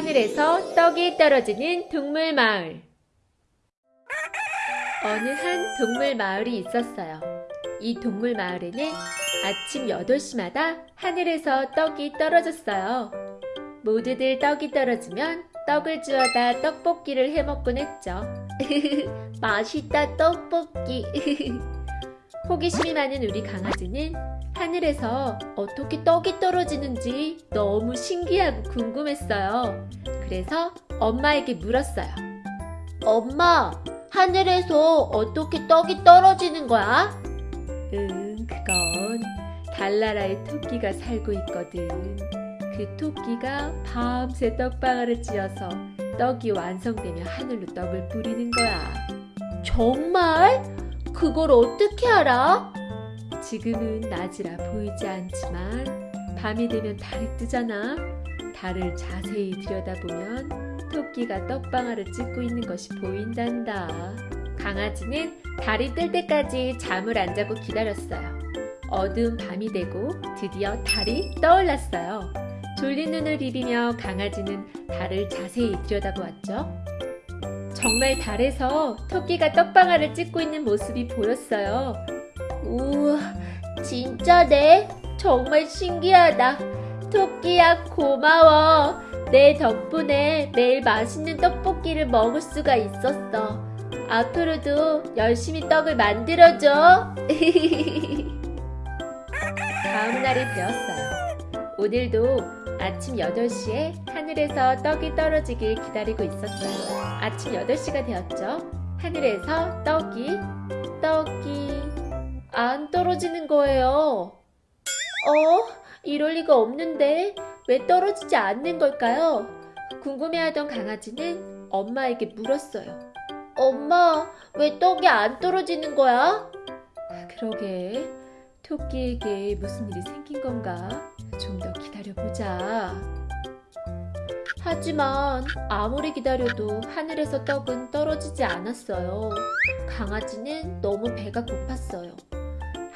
하늘에서 떡이 떨어지는 동물 마을. 어느 한 동물 마을이 있었어요. 이 동물 마을에는 아침 8시마다 하늘에서 떡이 떨어졌어요. 모두들 떡이 떨어지면 떡을 주워다 떡볶이를 해먹곤 했죠. 맛있다 떡볶이. 호기심이 많은 우리 강아지는 하늘에서 어떻게 떡이 떨어지는지 너무 신기하고 궁금했어요. 그래서 엄마에게 물었어요. 엄마, 하늘에서 어떻게 떡이 떨어지는 거야? 응, 그건 달나라의 토끼가 살고 있거든. 그 토끼가 밤새 떡방아를 찧어서 떡이 완성되면 하늘로 떡을 뿌리는 거야. 정말? 그걸 어떻게 알아? 지금은 낮이라 보이지 않지만 밤이 되면 달이 뜨잖아. 달을 자세히 들여다보면 토끼가 떡방아를 찢고 있는 것이 보인단다. 강아지는 달이 뜰 때까지 잠을 안 자고 기다렸어요. 어두운 밤이 되고 드디어 달이 떠올랐어요. 졸린 눈을 비비며 강아지는 달을 자세히 들여다보았죠. 정말 달에서 토끼가 떡방아를 찢고 있는 모습이 보였어요. 우와, 진짜네. 정말 신기하다. 토끼야, 고마워. 내 덕분에 매일 맛있는 떡볶이를 먹을 수가 있었어. 앞으로도 열심히 떡을 만들어줘. 다음 날이 되었어요. 오늘도 아침 8시에 하늘에서 떡이 떨어지길 기다리고 있었어요. 아침 8시가 되었죠. 하늘에서 떡이, 떡이 안 떨어지는 거예요. 어? 이럴 리가 없는데 왜 떨어지지 않는 걸까요? 궁금해하던 강아지는 엄마에게 물었어요. 엄마, 왜 떡이 안 떨어지는 거야? 그러게, 토끼에게 무슨 일이 생긴 건가? 좀 더 기다려보자. 하지만 아무리 기다려도 하늘에서 떡은 떨어지지 않았어요. 강아지는 너무 배가 고팠어요.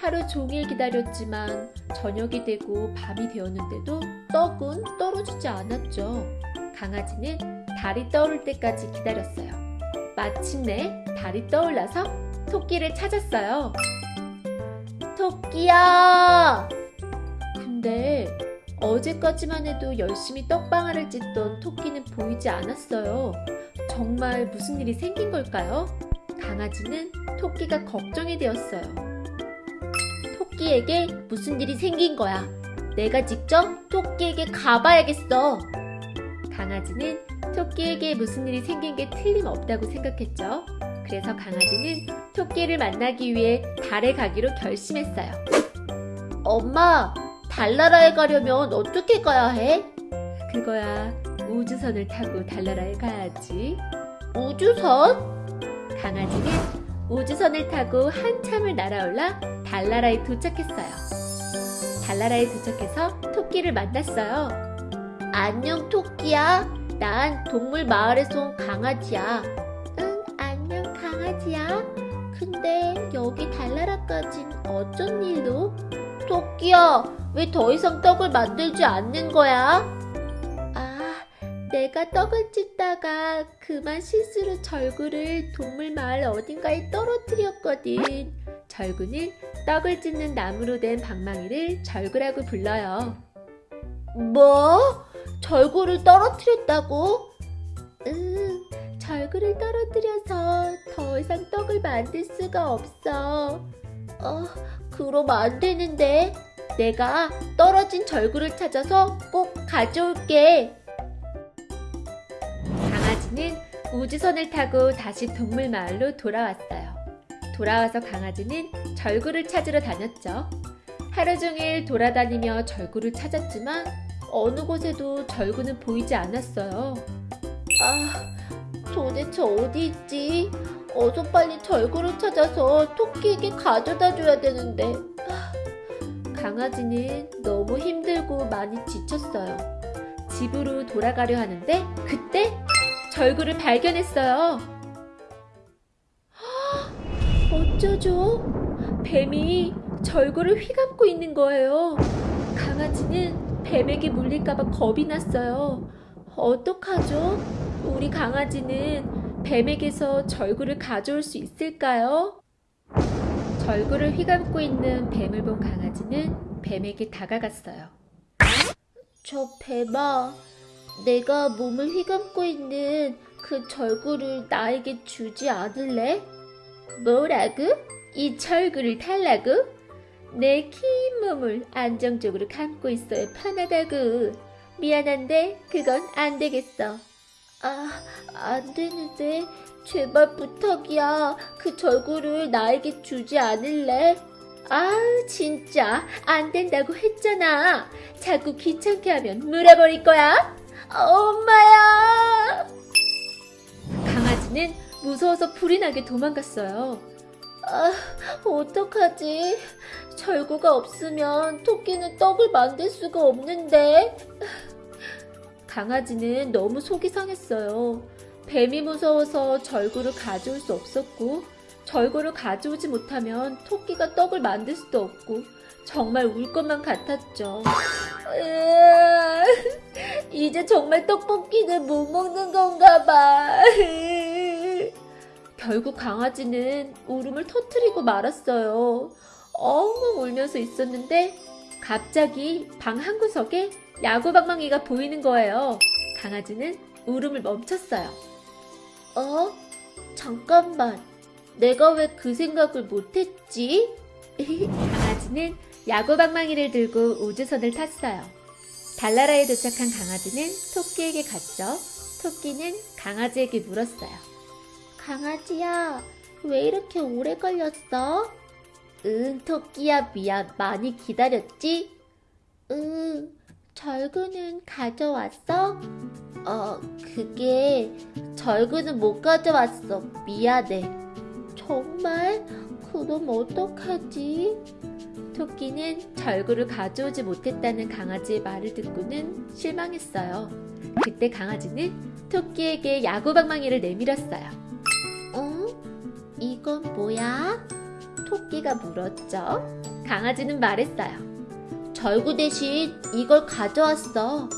하루 종일 기다렸지만 저녁이 되고 밤이 되었는데도 떡은 떨어지지 않았죠. 강아지는 달이 떠오를 때까지 기다렸어요. 마침내 달이 떠올라서 토끼를 찾았어요. 토끼야! 근데 어제까지만 해도 열심히 떡방아를 찢던 토끼는 보이지 않았어요. 정말 무슨 일이 생긴 걸까요? 강아지는 토끼가 걱정이 되었어요. 토끼에게 무슨 일이 생긴 거야. 내가 직접 토끼에게 가봐야겠어. 강아지는 토끼에게 무슨 일이 생긴 게 틀림없다고 생각했죠. 그래서 강아지는 토끼를 만나기 위해 달에 가기로 결심했어요. 엄마, 달나라에 가려면 어떻게 가야 해? 그거야 우주선을 타고 달나라에 가야지. 우주선? 강아지는 우주선을 타고 한참을 날아올라 달나라에 도착했어요. 달나라에 도착해서 토끼를 만났어요. 안녕 토끼야. 난 동물 마을에서 온 강아지야. 응, 안녕 강아지야. 근데 여기 달나라까진 어쩐 일로? 토끼야, 왜 더 이상 떡을 만들지 않는 거야? 아, 내가 떡을 찢다가 그만 실수로 절구를 동물 마을 어딘가에 떨어뜨렸거든. 절구는 떡을 찢는 나무로 된 방망이를 절구라고 불러요. 뭐? 절구를 떨어뜨렸다고? 응, 절구를 떨어뜨려서 더 이상 떡을 만들 수가 없어. 어, 그럼 안 되는데. 내가 떨어진 절구를 찾아서 꼭 가져올게. 강아지는 우주선을 타고 다시 동물 마을로 돌아왔어요. 돌아와서 강아지는 절구를 찾으러 다녔죠. 하루 종일 돌아다니며 절구를 찾았지만 어느 곳에도 절구는 보이지 않았어요. 아, 도대체 어디 있지? 어서 빨리 절구를 찾아서 토끼에게 가져다 줘야 되는데. 아, 강아지는 너무 힘들고 많이 지쳤어요. 집으로 돌아가려 하는데 그때 절구를 발견했어요. 어쩌죠? 뱀이 절구를 휘감고 있는 거예요. 강아지는 뱀에게 물릴까봐 겁이 났어요. 어떡하죠? 우리 강아지는 뱀에게서 절구를 가져올 수 있을까요? 절구를 휘감고 있는 뱀을 본 강아지는 뱀에게 다가갔어요. 저 뱀아, 내가 몸을 휘감고 있는 그 절구를 나에게 주지 않을래? 뭐라고? 이 절구를 달라고? 내 긴 몸을 안정적으로 감고 있어야 편하다고. 미안한데 그건 안 되겠어. 아, 안 되는데 제발 부탁이야. 그 절구를 나에게 주지 않을래? 아, 진짜 안 된다고 했잖아. 자꾸 귀찮게 하면 물어버릴 거야. 엄마야! 강아지는 무서워서 불이 나게 도망갔어요. 아, 어떡하지? 절구가 없으면 토끼는 떡을 만들 수가 없는데. 강아지는 너무 속이 상했어요. 뱀이 무서워서 절구를 가져올 수 없었고, 절구를 가져오지 못하면 토끼가 떡을 만들 수도 없고, 정말 울 것만 같았죠. 이제 정말 떡볶이는 못 먹는 건가 봐. 결국 강아지는 울음을 터뜨리고 말았어요. 엉엉 울면서 있었는데 갑자기 방 한 구석에 야구방망이가 보이는 거예요. 강아지는 울음을 멈췄어요. 어? 잠깐만. 내가 왜 그 생각을 못했지? 강아지는 야구방망이를 들고 우주선을 탔어요. 달나라에 도착한 강아지는 토끼에게 갔죠. 토끼는 강아지에게 물었어요. 강아지야, 왜 이렇게 오래 걸렸어? 응, 토끼야, 미안. 많이 기다렸지? 응, 절구는 가져왔어? 어, 그게 절구는 못 가져왔어. 미안해. 정말? 그럼 어떡하지? 토끼는 절구를 가져오지 못했다는 강아지의 말을 듣고는 실망했어요. 그때 강아지는 토끼에게 야구방망이를 내밀었어요. 어? 이건 뭐야? 토끼가 물었죠. 강아지는 말했어요. 절구 대신 이걸 가져왔어.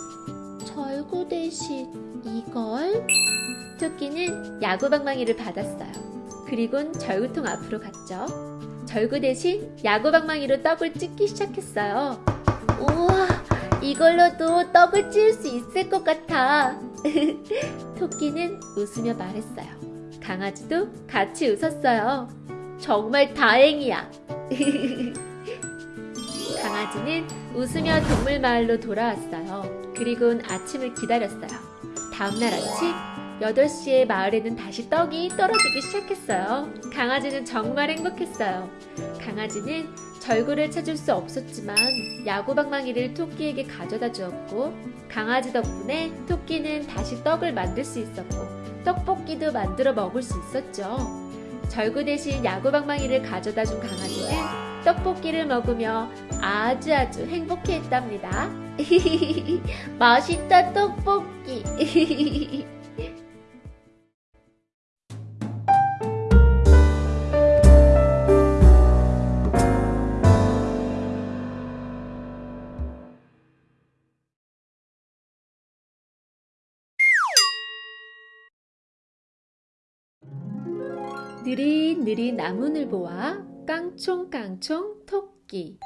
절구 대신 이걸? 토끼는 야구방망이를 받았어요. 그리곤 절구통 앞으로 갔죠. 절구 대신 야구방망이로 떡을 찢기 시작했어요. 우와, 이걸로도 떡을 찢을 수 있을 것 같아. 토끼는 웃으며 말했어요. 강아지도 같이 웃었어요. 정말 다행이야. 강아지는 웃으며 동물 마을로 돌아왔어요. 그리곤 아침을 기다렸어요. 다음날 아침 8시에 마을에는 다시 떡이 떨어지기 시작했어요. 강아지는 정말 행복했어요. 강아지는 절구를 찾을 수 없었지만 야구방망이를 토끼에게 가져다 주었고 강아지 덕분에 토끼는 다시 떡을 만들 수 있었고 떡볶이도 만들어 먹을 수 있었죠. 절구 대신 야구방망이를 가져다 준 강아지는 떡볶이를 먹으며 아주 아주 행복해 했답니다. 맛있다 떡볶이. 느릿느릿 나무늘보와 깡총깡총 토끼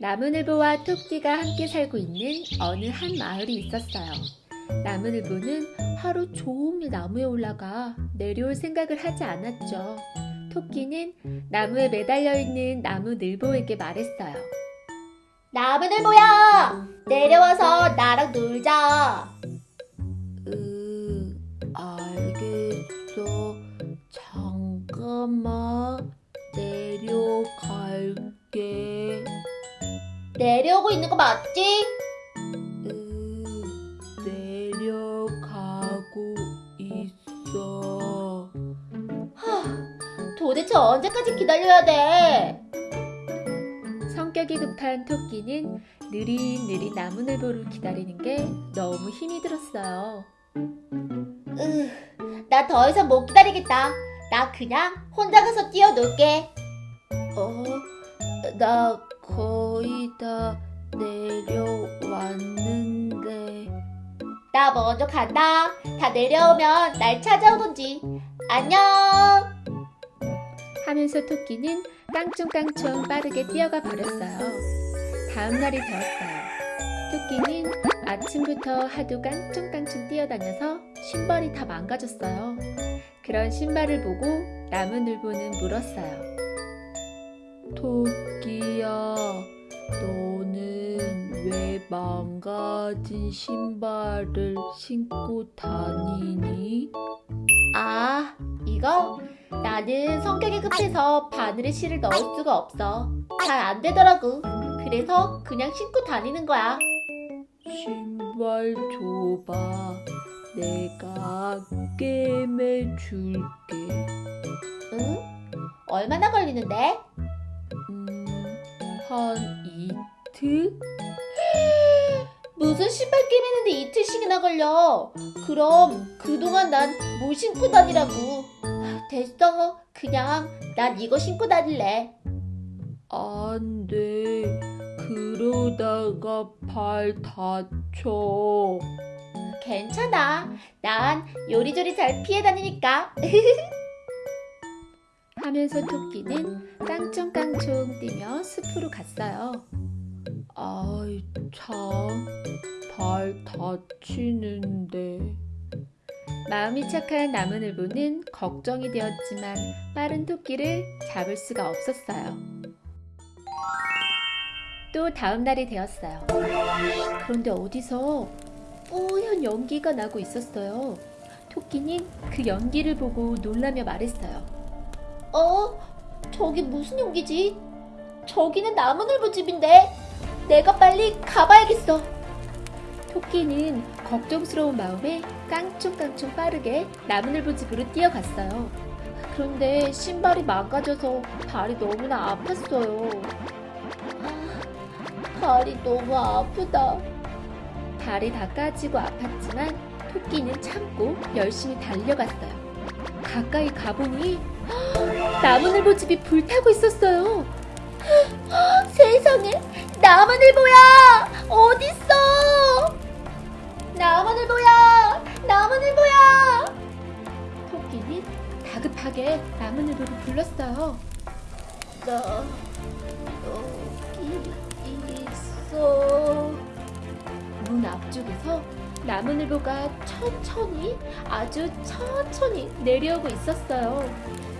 나무늘보와 토끼가 함께 살고 있는 어느 한 마을이 있었어요. 나무늘보는 하루 종일 나무에 올라가 내려올 생각을 하지 않았죠. 토끼는 나무에 매달려 있는 나무늘보에게 말했어요. 나무늘보야! 내려와서 나랑 놀자! 잠깐만 내려갈게. 내려오고 있는 거 맞지? 으, 내려가고 있어. 하, 도대체 언제까지 기다려야 돼? 성격이 급한 토끼는 느릿느릿 나무늘보를 기다리는 게 너무 힘이 들었어요. 으, 나 더 이상 못 기다리겠다. 나 그냥 혼자 가서 뛰어놀게. 어, 나 거의 다 내려왔는데. 나 먼저 간다. 다 내려오면 날 찾아오던지. 안녕. 하면서 토끼는 깡충깡충 빠르게 뛰어가 버렸어요. 다음 날이 되었어요. 토끼는 아침부터 하도 깡충깡충 뛰어다녀서 신발이 다 망가졌어요. 그런 신발을 보고 나무늘보는 물었어요. 토끼야, 너는 왜 망가진 신발을 신고 다니니? 아, 이거? 나는 성격이 급해서 바늘에 실을 넣을 수가 없어. 잘 안 되더라고. 그래서 그냥 신고 다니는 거야. 신발 줘봐. 내가 게임해 줄게. 응? 얼마나 걸리는데? 음, 한 이틀? 무슨 신발 게임 했는데 이틀씩이나 걸려. 그럼 그동안 난 뭘 신고 다니라고. 됐어. 그냥 난 이거 신고 다닐래. 안 돼. 그러다가 발 다쳐. 괜찮아. 난 요리조리 잘 피해 다니니까. 하면서 토끼는 깡총깡총 뛰며 숲으로 갔어요. 아이, 참. 발 다치는데. 마음이 착한 나무늘보는 걱정이 되었지만 빠른 토끼를 잡을 수가 없었어요. 또 다음 날이 되었어요. 그런데 어디서 뽀얀 연기가 나고 있었어요. 토끼는 그 연기를 보고 놀라며 말했어요. 어? 저기 무슨 용기지? 저기는 나무늘보 집인데. 내가 빨리 가봐야겠어. 토끼는 걱정스러운 마음에 깡총깡총 빠르게 나무늘보 집으로 뛰어갔어요. 그런데 신발이 망가져서 발이 너무나 아팠어요. 아, 발이 너무 아프다. 발이 다 까지고 아팠지만 토끼는 참고 열심히 달려갔어요. 가까이 가보니 나무늘보 집이 불타고 있었어요. 세상에 나무늘보야 어딨어? 나무늘보야 나무늘보야 토끼는 다급하게 나무늘보를 불렀어요. 나 여기 있어. 문 앞쪽에서 나무늘보가 천천히 아주 천천히 내려오고 있었어요.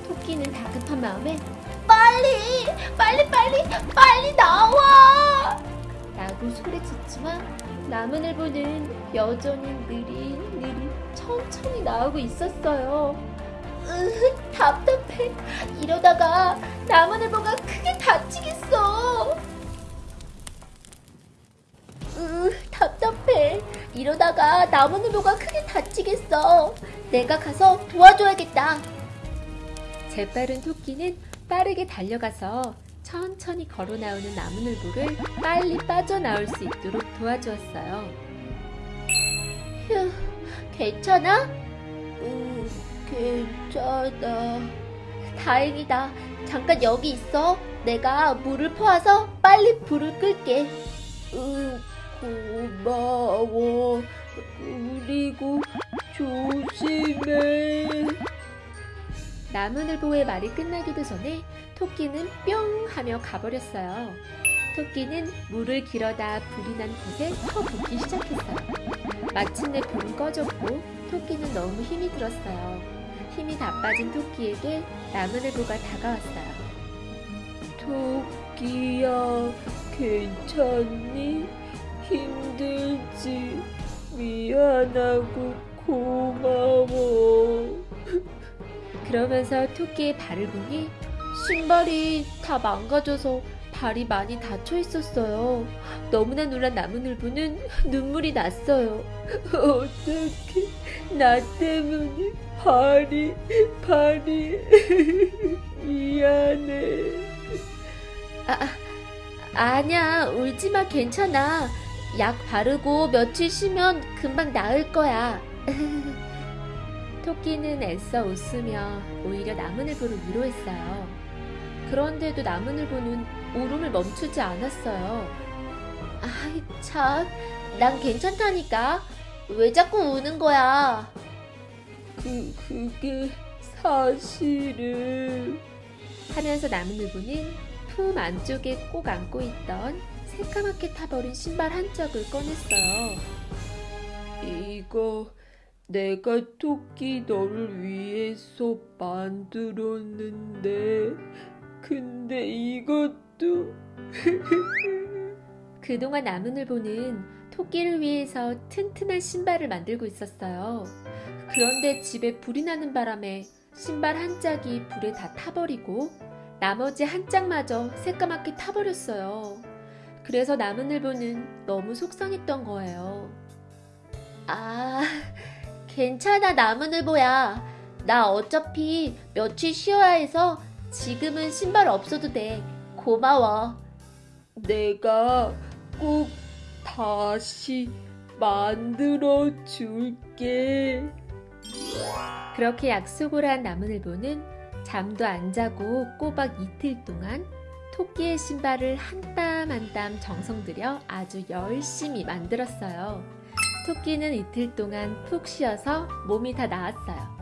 토끼는 다급한 마음에 빨리 빨리 빨리 빨리 나와. 라고 소리쳤지만 나무늘보는 여전히 느릿느릿 천천히 나오고 있었어요. 으, 답답해. 이러다가 나무늘보가 크게 다치겠어. 으, 답답해. 이러다가 나무늘보가 크게 다치겠어. 내가 가서 도와줘야겠다. 재빠른 토끼는 빠르게 달려가서 천천히 걸어 나오는 나무늘보를 빨리 빠져나올 수 있도록 도와주었어요. 휴, 괜찮아? 응, 괜찮아. 다행이다. 잠깐 여기 있어. 내가 물을 퍼와서 빨리 불을 끌게. 응, 고마워. 그리고 조심해. 나무늘보의 말이 끝나기도 전에 토끼는 뿅 하며 가버렸어요. 토끼는 물을 길어다 불이 난 곳에 터 붓기 시작했어요. 마침내 불은 꺼졌고 토끼는 너무 힘이 들었어요. 힘이 다 빠진 토끼에게 나무늘보가 다가왔어요. 토끼야, 괜찮니? 힘들지? 미안하고 고마워. 그러면서 토끼의 발을 보니 신발이 다 망가져서 발이 많이 다쳐 있었어요. 너무나 놀란 나무늘보는 눈물이 났어요. 어떻게 나 때문에 발이 발이 미안해. 아, 아 아니야 울지 마 괜찮아. 약 바르고 며칠 쉬면 금방 나을 거야. 토끼는 애써 웃으며 오히려 나무늘보를 위로했어요. 그런데도 나무늘보는 울음을 멈추지 않았어요. 아이, 참. 난 괜찮다니까. 왜 자꾸 우는 거야? 그, 그게 사실은 하면서 나무늘보는 품 안쪽에 꼭 안고 있던 새까맣게 타버린 신발 한 짝을 꺼냈어요. 이거 내가 토끼 너를 위해서 만들었는데 근데 이것도 그동안 나무늘보는 토끼를 위해서 튼튼한 신발을 만들고 있었어요. 그런데 집에 불이 나는 바람에 신발 한 짝이 불에 다 타버리고 나머지 한 짝마저 새까맣게 타버렸어요. 그래서 나무늘보는 너무 속상했던 거예요. 아, 괜찮아, 나무늘보야. 나 어차피 며칠 쉬어야 해서 지금은 신발 없어도 돼. 고마워. 내가 꼭 다시 만들어 줄게. 그렇게 약속을 한 나무늘보는 잠도 안 자고 꼬박 이틀 동안 토끼의 신발을 한 땀 한 땀 정성 들여 아주 열심히 만들었어요. 토끼는 이틀 동안 푹 쉬어서 몸이 다 나았어요.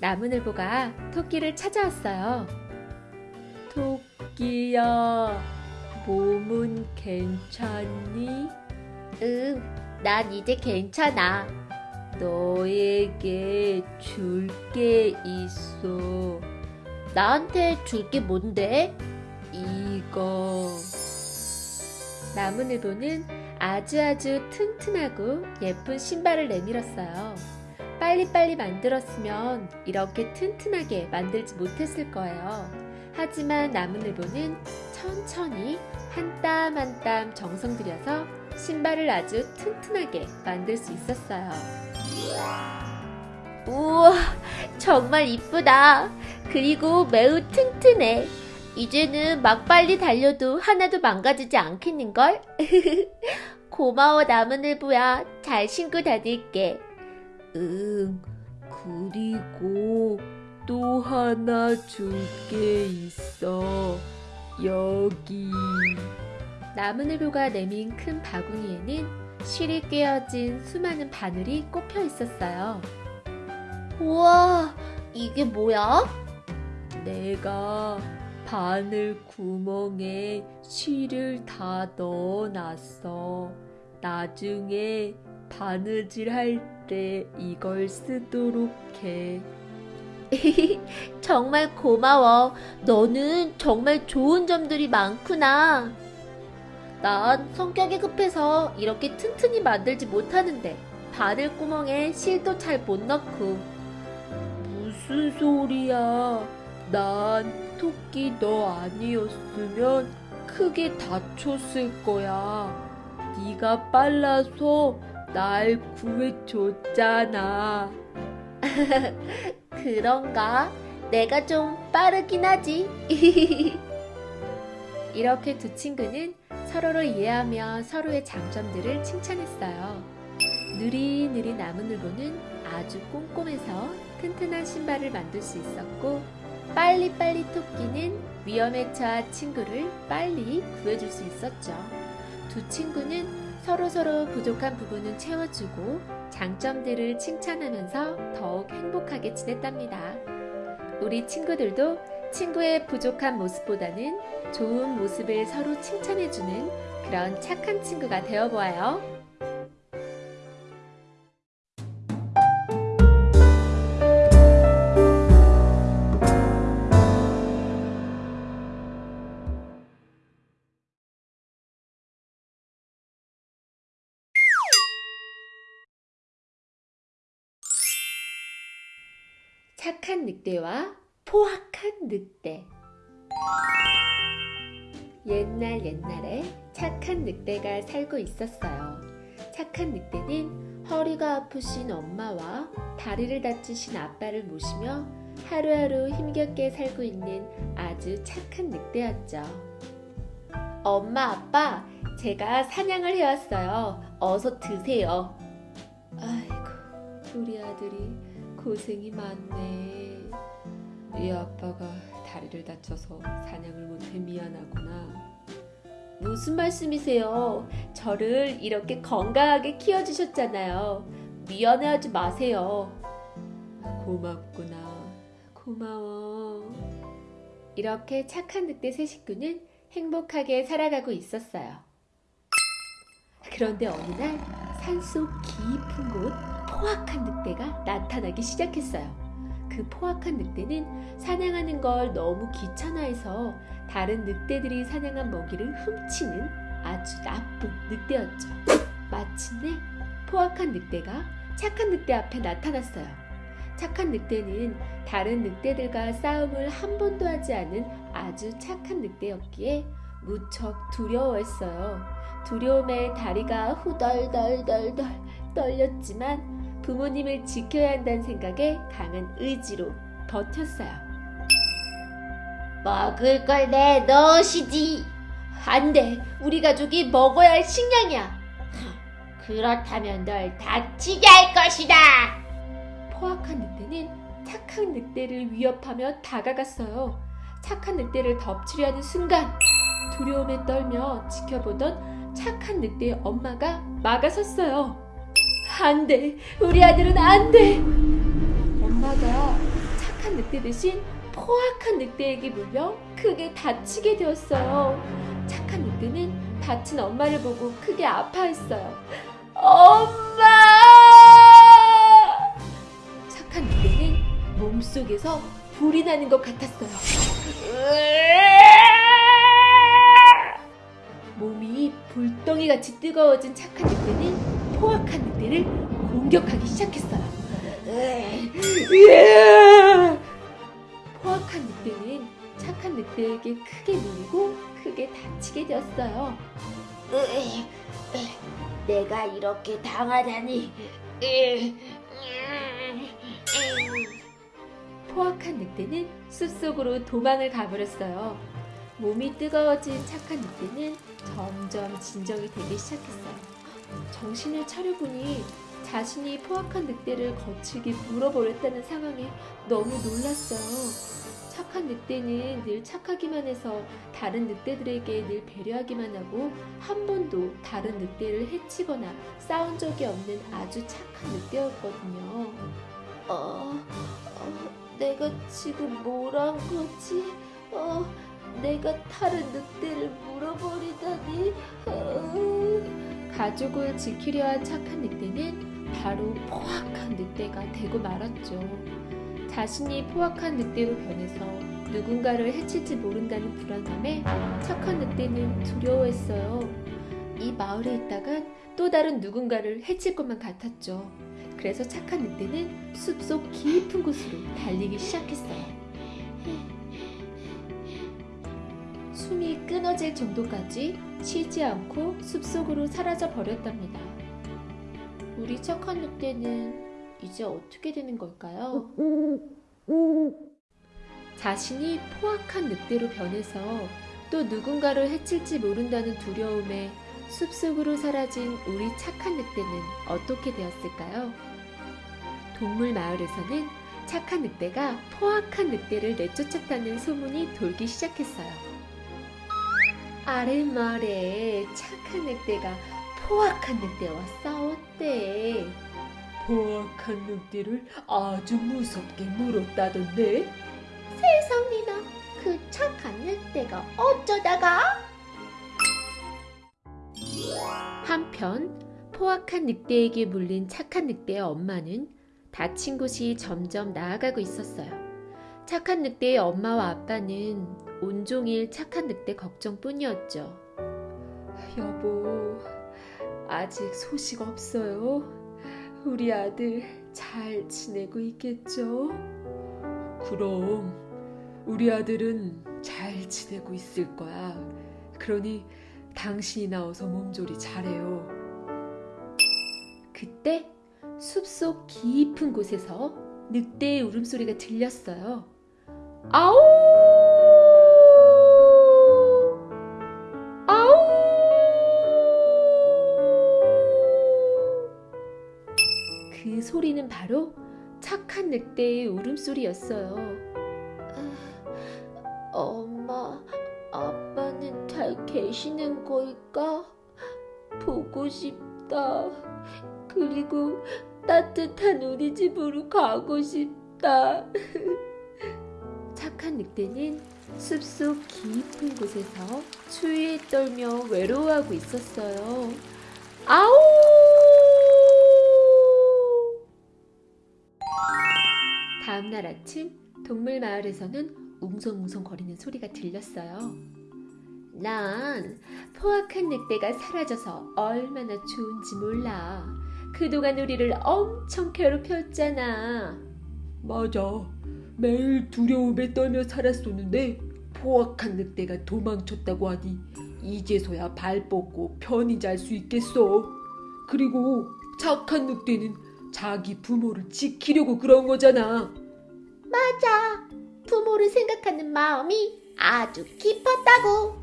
나무늘보가 토끼를 찾아왔어요. 토끼야, 몸은 괜찮니? 응, 난 이제 괜찮아. 너에게 줄 게 있어. 나한테 줄 게 뭔데? 이거. 나무늘보는 아주 아주 튼튼하고 예쁜 신발을 내밀었어요. 빨리빨리 만들었으면 이렇게 튼튼하게 만들지 못했을 거예요. 하지만 나무늘보는 천천히 한 땀 한 땀 정성 들여서 신발을 아주 튼튼하게 만들 수 있었어요. 우와, 정말 이쁘다. 그리고 매우 튼튼해. 이제는 막 빨리 달려도 하나도 망가지지 않겠는걸? 고마워, 나무늘보야. 잘 신고 다닐게. 응, 그리고 또 하나 줄 게 있어. 여기. 나무늘보가 내민 큰 바구니에는 실이 꿰어진 수많은 바늘이 꼽혀 있었어요. 우와, 이게 뭐야? 내가 바늘 구멍에 실을 다 넣어놨어. 나중에 바느질 할 때 이걸 쓰도록 해. 정말 고마워. 너는 정말 좋은 점들이 많구나. 난 성격이 급해서 이렇게 튼튼히 만들지 못하는데 바늘 구멍에 실도 잘 못 넣고 무슨 소리야? 난 토끼 너 아니었으면 크게 다쳤을 거야. 네가 빨라서 날 구해줬잖아. 그런가? 내가 좀 빠르긴 하지. 이렇게 두 친구는 서로를 이해하며 서로의 장점들을 칭찬했어요. 느릿느릿 나무늘보는 아주 꼼꼼해서 튼튼한 신발을 만들 수 있었고 빨리빨리 토끼는 위험에 처한 친구를 빨리 구해줄 수 있었죠. 두 친구는 서로서로 부족한 부분은 채워주고 장점들을 칭찬하면서 더욱 행복하게 지냈답니다. 우리 친구들도 친구의 부족한 모습보다는 좋은 모습을 서로 칭찬해주는 그런 착한 친구가 되어보아요. 착한 늑대와 포악한 늑대. 옛날 옛날에 착한 늑대가 살고 있었어요. 착한 늑대는 허리가 아프신 엄마와 다리를 다치신 아빠를 모시며 하루하루 힘겹게 살고 있는 아주 착한 늑대였죠. 엄마, 아빠, 제가 사냥을 해왔어요. 어서 드세요. 아이고, 우리 아들이 고생이 많네. 이 아빠가 다리를 다쳐서 사냥을 못해 미안하구나. 무슨 말씀이세요? 저를 이렇게 건강하게 키워주셨잖아요. 미안해하지 마세요. 고맙구나. 고마워. 이렇게 착한 늑대 세 식구는 행복하게 살아가고 있었어요. 그런데 어느 날 산속 깊은 곳 포악한 늑대가 나타나기 시작했어요. 그 포악한 늑대는 사냥하는 걸 너무 귀찮아해서 다른 늑대들이 사냥한 먹이를 훔치는 아주 나쁜 늑대였죠. 마침내 포악한 늑대가 착한 늑대 앞에 나타났어요. 착한 늑대는 다른 늑대들과 싸움을 한 번도 하지 않은 아주 착한 늑대였기에 무척 두려워했어요. 두려움에 다리가 후덜덜덜덜 떨렸지만 부모님을 지켜야 한다는 생각에 강한 의지로 버텼어요. 먹을 걸 내놓으시지. 안 돼! 우리 가족이 먹어야 할 식량이야! 그렇다면 널 다치게 할 것이다. 포악한 늑대는 착한 늑대를 위협하며 다가갔어요. 착한 늑대를 덮치려 하는 순간 두려움에 떨며 지켜보던 착한 늑대의 엄마가 막아섰어요. 안 돼! 우리 아들은 안 돼! 엄마가 착한 늑대 대신 포악한 늑대에게 물려 크게 다치게 되었어요. 착한 늑대는 다친 엄마를 보고 크게 아파했어요. 엄마! 착한 늑대는 몸속에서 불이 나는 것 같았어요. 몸이 불덩이 같이 뜨거워진 착한 늑대는 포악한 늑대를 공격하기 시작했어요. 포악한 늑대는 착한 늑대에게 크게 물리고 크게 다치게 되었어요. 내가 이렇게 당하다니. 포악한 늑대는 숲속으로 도망을 가버렸어요. 몸이 뜨거워진 착한 늑대는 점점 진정이 되기 시작했어요. 정신을 차려보니 자신이 포악한 늑대를 거칠게 물어버렸다는 상황에 너무 놀랐어요. 착한 늑대는 늘 착하기만 해서 다른 늑대들에게 늘 배려하기만 하고 한 번도 다른 늑대를 해치거나 싸운 적이 없는 아주 착한 늑대였거든요. 어, 어, 내가 지금 뭘 한 거지? 어, 내가 다른 늑대를 물어버리다니. 어. 가족을 지키려 한 착한 늑대는 바로 포악한 늑대가 되고 말았죠. 자신이 포악한 늑대로 변해서 누군가를 해칠지 모른다는 불안감에 착한 늑대는 두려워했어요. 이 마을에 있다간 또 다른 누군가를 해칠 것만 같았죠. 그래서 착한 늑대는 숲속 깊은 곳으로 달리기 시작했어요. 숨이 끊어질 정도까지 쉬지 않고 숲속으로 사라져 버렸답니다. 우리 착한 늑대는 이제 어떻게 되는 걸까요? 자신이 포악한 늑대로 변해서 또 누군가를 해칠지 모른다는 두려움에 숲속으로 사라진 우리 착한 늑대는 어떻게 되었을까요? 동물 마을에서는 착한 늑대가 포악한 늑대를 내쫓았다는 소문이 돌기 시작했어요. 아랫마을에 착한 늑대가 포악한 늑대와 싸웠대. 포악한 늑대를 아주 무섭게 물었다던데? 세상에나 그 착한 늑대가 어쩌다가? 한편 포악한 늑대에게 물린 착한 늑대의 엄마는 다친 곳이 점점 나아가고 있었어요. 착한 늑대의 엄마와 아빠는 온종일 착한 늑대 걱정뿐이었죠. 여보, 아직 소식 없어요. 우리 아들 잘 지내고 있겠죠? 그럼 우리 아들은 잘 지내고 있을 거야. 그러니 당신이 나와서 몸조리 잘해요. 그때 숲속 깊은 곳에서 늑대의 울음소리가 들렸어요. 아우! 아우! 그 소리는 바로 착한 늑대의 울음소리였어요. 엄마, 아빠는 잘 계시는 걸까? 보고 싶다. 그리고 따뜻한 우리 집으로 가고 싶다. 착한 늑대는 숲속 깊은 곳에서 추위에 떨며 외로워하고 있었어요. 아우! 다음 날 아침 동물 마을에서는 웅성웅성 거리는 소리가 들렸어요. 난 포악한 늑대가 사라져서 얼마나 좋은지 몰라. 그동안 우리를 엄청 괴롭혔잖아. 맞아. 매일 두려움에 떨며 살았었는데 포악한 늑대가 도망쳤다고 하니 이제서야 발 뻗고 편히 잘 수 있겠어. 그리고 착한 늑대는 자기 부모를 지키려고 그런 거잖아. 맞아. 부모를 생각하는 마음이 아주 깊었다고.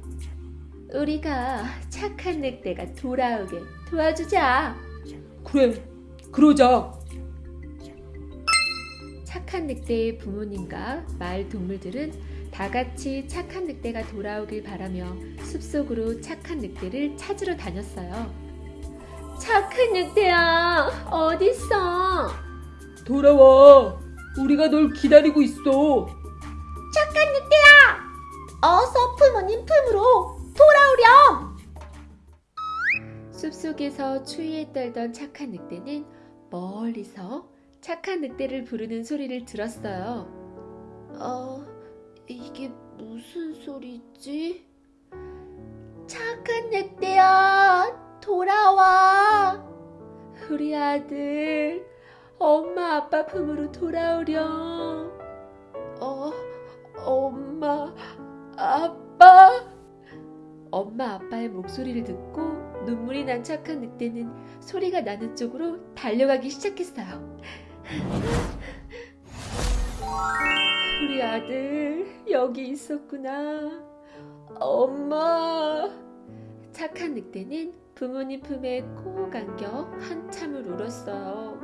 우리가 착한 늑대가 돌아오게 도와주자. 그래, 그러자. 착한 늑대의 부모님과 마을 동물들은 다 같이 착한 늑대가 돌아오길 바라며 숲속으로 착한 늑대를 찾으러 다녔어요. 착한 늑대야, 어딨어? 돌아와. 우리가 널 기다리고 있어. 착한 늑대야! 어서 부모님 품으로 돌아오렴! 숲속에서 추위에 떨던 착한 늑대는 멀리서 착한 늑대를 부르는 소리를 들었어요. 어, 이게 무슨 소리지? 착한 늑대야, 돌아와. 우리 아들, 엄마 아빠 품으로 돌아오렴. 어, 엄마, 아빠. 엄마 아빠의 목소리를 듣고 눈물이 난 착한 늑대는 소리가 나는 쪽으로 달려가기 시작했어요. 우리 아들 여기 있었구나. 엄마. 착한 늑대는 부모님 품에 꼭 안겨 한참을 울었어요.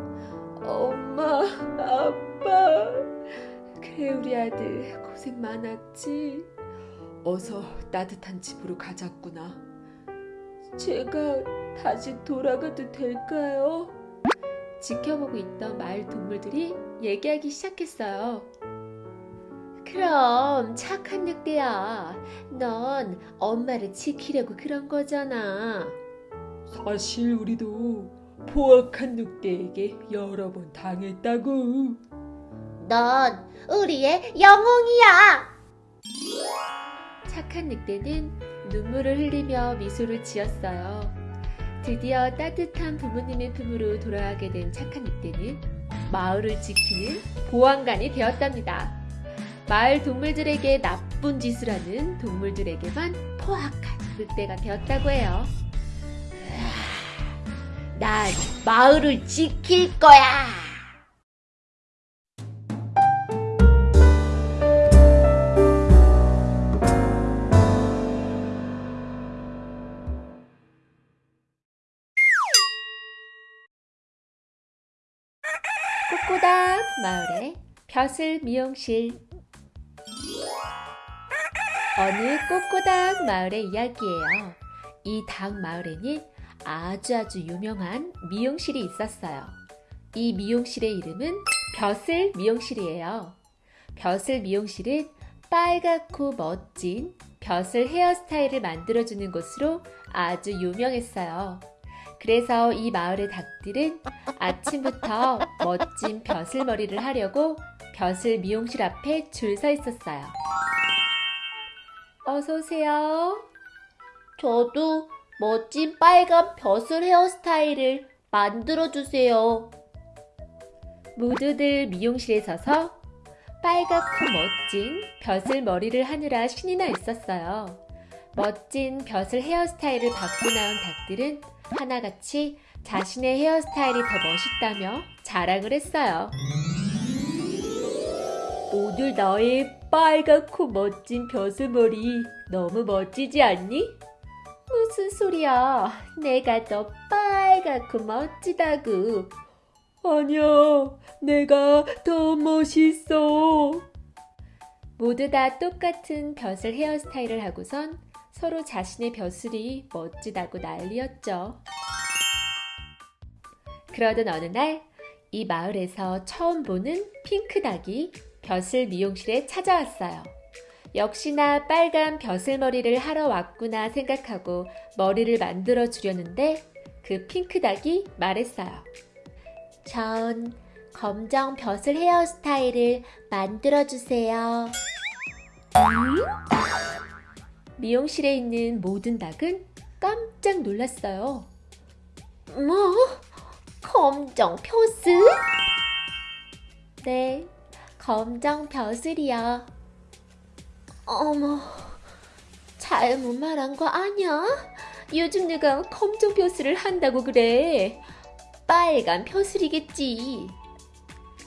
엄마, 아빠. 그래 우리 아들 고생 많았지. 어서 따뜻한 집으로 가자꾸나. 제가 다시 돌아가도 될까요? 지켜보고 있던 마을 동물들이 얘기하기 시작했어요. 그럼 착한 늑대야. 넌 엄마를 지키려고 그런 거잖아. 사실 우리도 포악한 늑대에게 여러 번 당했다고. 넌 우리의 영웅이야. 착한 늑대는 눈물을 흘리며 미소를 지었어요. 드디어 따뜻한 부모님의 품으로 돌아가게 된 착한 늑대는 마을을 지키는 보안관이 되었답니다. 마을 동물들에게 나쁜 짓을 하는 동물들에게만 포악한 늑대가 되었다고 해요. 난 마을을 지킬 거야. 벼슬 미용실 어느 꼬꼬닥 마을의 이야기예요. 이 닭 마을에는 아주 아주 유명한 미용실이 있었어요. 이 미용실의 이름은 벼슬 미용실이에요. 벼슬 미용실은 빨갛고 멋진 벼슬 헤어스타일을 만들어주는 곳으로 아주 유명했어요. 그래서 이 마을의 닭들은 아침부터 멋진 벼슬머리를 하려고 벼슬 미용실 앞에 줄 서 있었어요. 어서 오세요. 저도 멋진 빨간 벼슬 헤어스타일을 만들어 주세요. 모두들 미용실에 서서 빨갛고 멋진 벼슬 머리를 하느라 신이 나 있었어요. 멋진 벼슬 헤어스타일을 받고 나온 닭들은 하나같이 자신의 헤어스타일이 더 멋있다며 자랑을 했어요. 오늘 나의 빨갛고 멋진 벼슬머리 너무 멋지지 않니? 무슨 소리야. 내가 더 빨갛고 멋지다고. 아니야, 내가 더 멋있어. 모두 다 똑같은 벼슬 헤어스타일을 하고선 서로 자신의 벼슬이 멋지다고 난리였죠. 그러던 어느 날 이 마을에서 처음 보는 핑크 닭이 벼슬 미용실에 찾아왔어요. 역시나 빨간 벼슬머리를 하러 왔구나 생각하고 머리를 만들어 주려는데 그 핑크닭이 말했어요. 전 검정 벼슬 헤어스타일을 만들어 주세요. 미용실에 있는 모든 닭은 깜짝 놀랐어요. 뭐? 검정 벼슬? 네, 검정 벼슬이요. 어머, 잘못 말한 거 아니야? 요즘 누가 검정 벼슬을 한다고 그래? 빨간 벼슬이겠지.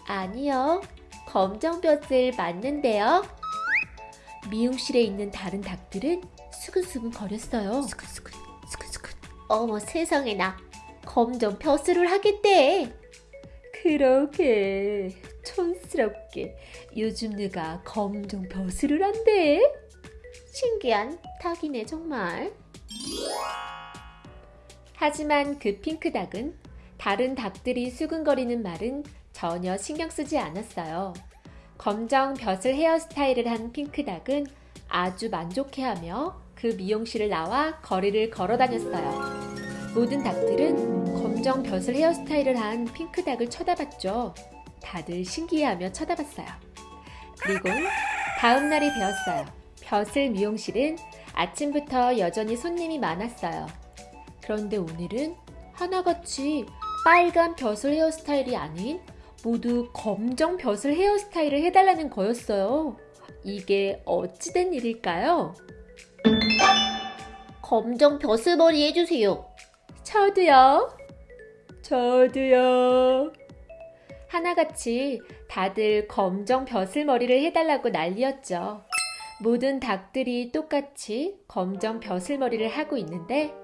아니요, 검정 벼슬 맞는데요. 미용실에 있는 다른 닭들은 수근수근 거렸어요. 어머 세상에 나 검정 벼슬을 하겠대. 그러게 촌스럽게 요즘 누가 검정 벼슬을 한대? 신기한 닭이네 정말. 하지만 그 핑크닭은 다른 닭들이 수근거리는 말은 전혀 신경 쓰지 않았어요. 검정 벼슬 헤어스타일을 한 핑크닭은 아주 만족해하며 그 미용실을 나와 거리를 걸어 다녔어요. 모든 닭들은 검정 벼슬 헤어스타일을 한 핑크닭을 쳐다봤죠. 다들 신기해하며 쳐다봤어요. 그리고 다음 날이 되었어요. 벼슬 미용실은 아침부터 여전히 손님이 많았어요. 그런데 오늘은 하나같이 빨간 벼슬 헤어스타일이 아닌 모두 검정 벼슬 헤어스타일을 해달라는 거였어요. 이게 어찌된 일일까요? 검정 벼슬 머리 해주세요. 저도요. 저도요. 하나같이 다들 검정 벼슬 머리를 해달라고 난리였죠. 모든 닭들이 똑같이 검정 벼슬 머리를 하고 있는데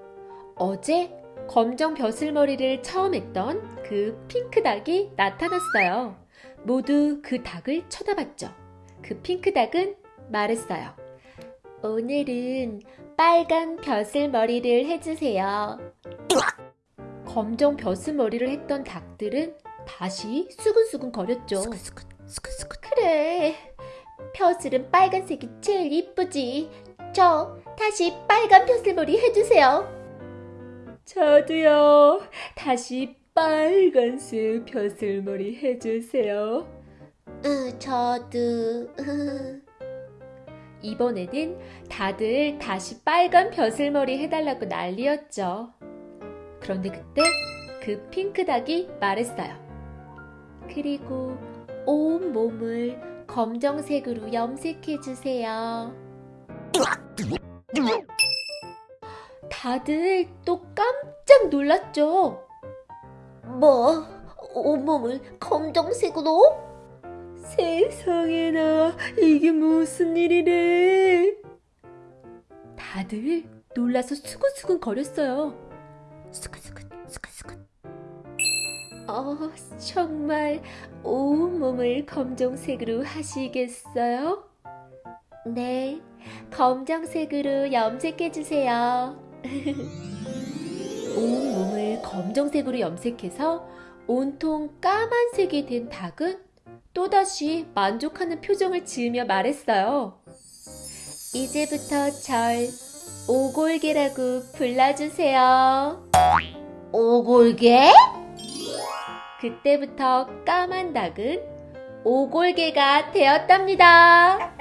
어제 검정 벼슬 머리를 처음 했던 그 핑크 닭이 나타났어요. 모두 그 닭을 쳐다봤죠. 그 핑크 닭은 말했어요. 오늘은 빨간 벼슬 머리를 해주세요. 검정 벼슬 머리를 했던 닭들은 다시 수근수근 거렸죠. 그래, 벼슬은 빨간색이 제일 이쁘지. 저 다시 빨간 벼슬 머리 해주세요. 저도요. 다시 빨간색 벼슬머리 해주세요. 으, 저도. 이번에는 다들 다시 빨간 벼슬머리 해달라고 난리였죠. 그런데 그때 그 핑크닭이 말했어요. 그리고 온 몸을 검정색으로 염색해주세요. 다들 또 깜짝 놀랐죠. 뭐? 온몸을 검정색으로? 세상에나 이게 무슨 일이래. 다들 놀라서 수근수근 거렸어요. 어, 정말 온몸을 검정색으로 하시겠어요? 네, 검정색으로 염색해주세요. 온몸을 검정색으로 염색해서 온통 까만색이 된 닭은 또다시 만족하는 표정을 지으며 말했어요. 이제부터 절 오골개라고 불러주세요. 오골개? 그때부터 까만 닭은 오골개가 되었답니다.